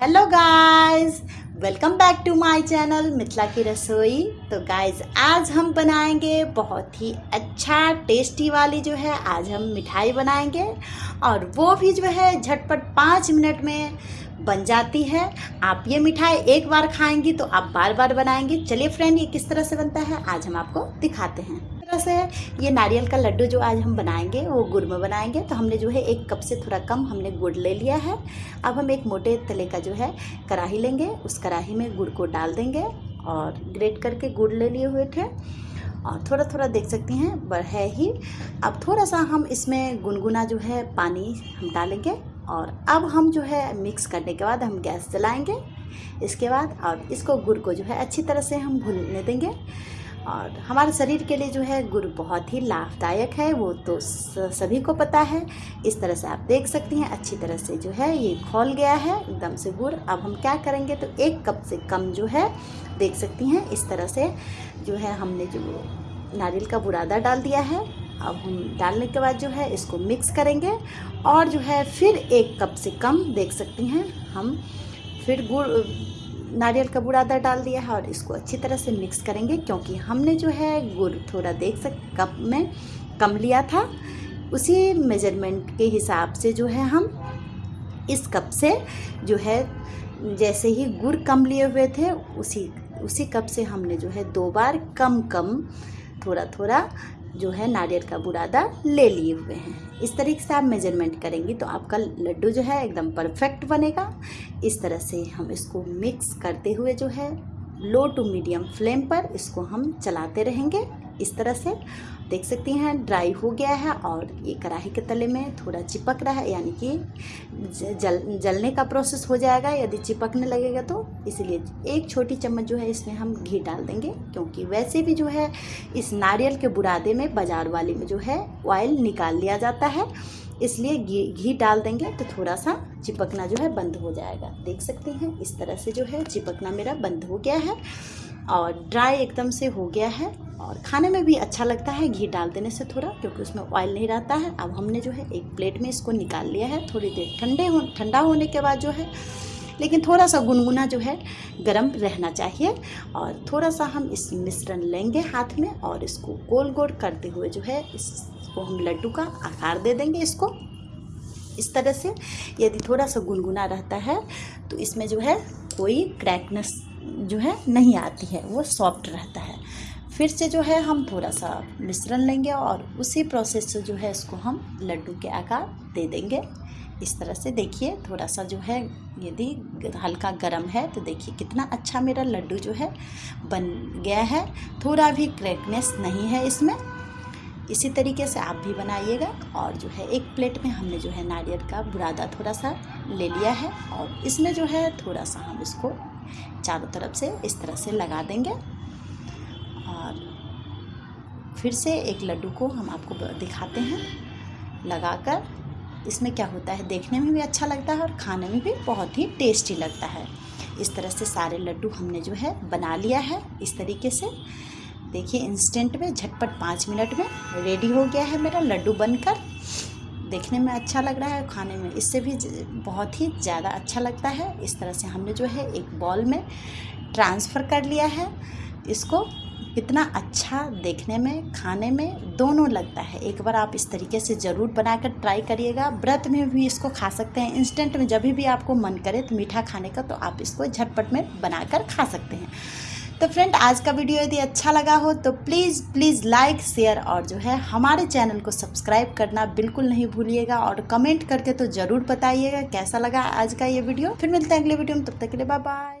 Hello guys welcome back to my channel Mithila की रसोई तो गाइस आज हम बनाएँगे बहुत ही अच्छा टेस्टी वाली जो है, आज हम मिठाई बनाएँगे। और वो भी जो है, झटपट पाँच मिनट में बन जाती है। आप ये मिठाई एक बार खाएँगी तो आप बार बार बनाएँगी। चलिए फ्रेंड ये किस तरह से बनता है, आज हम आपको दिखाते हैं। तरह से ये नारियल का लड्डू जो आज हम बनाएँगे, वो गुड़ में बनाएँगे। तो हमने जो है एक कप से थोड़ा कम हमने गुड़ ले लिया है। अब हम एक मोटे तले का जो है कढ़ाही लेंगे। उस कढ़ाही में गुड़ को डाल देंगे और ग्रेट करके गुड़ ले लिए हुए थे। और थोड़ा थोड़ा देख सकती हैं है ही। अब थोड़ा सा हम इसमें गुनगुना जो है, पानी हम डालेंगे और अब हम जो है मिक्स करने के बाद हम गैस जलाएँगे। इसके बाद और इसको गुड़ को जो है, अच्छी तरह से हम भूनने देंगे। और हमारे शरीर के लिए जो है गुड़ बहुत ही लाभदायक है, वो तो सभी को पता है। इस तरह से आप देख सकती हैं, अच्छी तरह से जो है ये खोल गया है, एकदम से गुड़ अब हम क्या करेंगे तो एक कप से कम जो है देख सकती हैं, इस तरह से जो है हमने जो नारियल का बुरादा डाल दिया है। अब हम डालने के बाद जो है इसको मिक्स करेंगे और जो है फिर एक कप से कम देख सकती हैं हम। फिर गुड़ नारियल का बुरादा डाल दिया है और इसको अच्छी तरह से मिक्स करेंगे, क्योंकि हमने जो है गुड़ थोड़ा देख सक कप में कम लिया था। उसी मेज़रमेंट के हिसाब से जो है हम इस कप से जो है, जैसे ही गुड़ कम लिए हुए थे, उसी उसी कप से हमने जो है दो बार कम कम थोड़ा थोड़ा जो है नारियल का बुरादा ले लिए हुए हैं। इस तरीके से आप मेज़रमेंट करेंगी तो आपका लड्डू जो है एकदम परफेक्ट बनेगा। इस तरह से हम इसको मिक्स करते हुए जो है लो टू मीडियम फ्लेम पर इसको हम चलाते रहेंगे। इस तरह से देख सकती हैं ड्राई हो गया है और ये कढ़ाई के तले में थोड़ा चिपक रहा है, यानी कि जल, जलने का प्रोसेस हो जाएगा, यदि चिपकने लगेगा तो। इसलिए एक छोटी चम्मच जो है इसमें हम घी डाल देंगे, क्योंकि वैसे भी जो है इस नारियल के बुरादे में बाज़ार वाले में जो है ऑयल निकाल लिया जाता है। इसलिए घी घी डाल देंगे तो थोड़ा सा चिपकना जो है बंद हो जाएगा। देख सकते हैं, इस तरह से जो है चिपकना मेरा बंद हो गया है। और ड्राई एकदम से हो गया है और खाने में भी अच्छा लगता है। घी डाल देने से थोड़ा, क्योंकि उसमें ऑयल नहीं रहता है। अब हमने जो है एक प्लेट में इसको निकाल लिया है। थोड़ी देर ठंडे हो, ठंडा होने के बाद जो है, लेकिन थोड़ा सा गुनगुना जो है गर्म रहना चाहिए। और थोड़ा सा हम इस मिश्रण लेंगे हाथ में और इसको गोल गोल करते हुए जो है, इसको हम लड्डू का आकार दे देंगे इसको। इस तरह से यदि थोड़ा सा गुनगुना रहता है तो इसमें जो है कोई क्रैकनेस जो है, नहीं आती है। वो सॉफ्ट रहता है। फिर से जो है, हम थोड़ा सा मिश्रण लेंगे और उसी प्रोसेस से जो है, इसको हम लड्डू के आकार दे देंगे। इस तरह से देखिए, थोड़ा सा जो है, यदि हल्का गर्म है तो देखिए कितना अच्छा मेरा लड्डू जो है, बन गया है। थोड़ा भी क्रैकनेस नहीं है इसमें। इसी तरीके से आप भी बनाइएगा। और जो है, एक प्लेट में हमने जो है नारियल का बुरादा थोड़ा सा ले लिया है। और इसमें जो है थोड़ा सा हम इसको चारों तरफ़ से इस तरह से लगा देंगे। और फिर से एक लड्डू को हम आपको दिखाते हैं। लगाकर इसमें क्या होता है, देखने में भी अच्छा लगता है और खाने में भी बहुत ही टेस्टी लगता है। इस तरह से सारे लड्डू हमने जो है बना लिया है, इस तरीके से। देखिए इंस्टेंट में, झटपट पाँच मिनट में रेडी हो गया है मेरा लड्डू बनकर। देखने में अच्छा लग रहा है, खाने में इससे भी बहुत ही ज़्यादा अच्छा लगता है। इस तरह से हमने जो है, एक बॉल में ट्रांसफ़र कर लिया है। इसको कितना अच्छा देखने में, खाने में दोनों लगता है। एक बार आप इस तरीके से ज़रूर बनाकर ट्राई करिएगा। व्रत में भी इसको खा सकते हैं। इंस्टेंट में जब भी आपको मन करे तो मीठा खाने का तो आप इसको झटपट में बनाकर खा सकते हैं। तो फ्रेंड आज का वीडियो यदि अच्छा लगा हो तो प्लीज़ प्लीज़ लाइक शेयर और जो है हमारे चैनल को सब्सक्राइब करना बिल्कुल नहीं भूलिएगा और कमेंट करके तो ज़रूर बताइएगा कैसा लगा आज का ये वीडियो फिर मिलते हैं अगले वीडियो में, तब तक के लिए बाय बाय